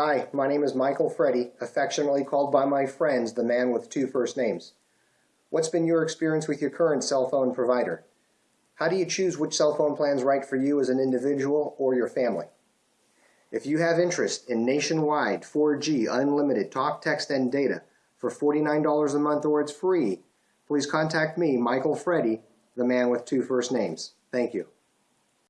Hi, my name is Michael Freddy, affectionately called by my friends the man with two first names. What's been your experience with your current cell phone provider? How do you choose which cell phone plan is right for you as an individual or your family? If you have interest in nationwide 4G unlimited talk, text, and data for $49 a month or it's free, please contact me, Michael Freddy, the man with two first names. Thank you.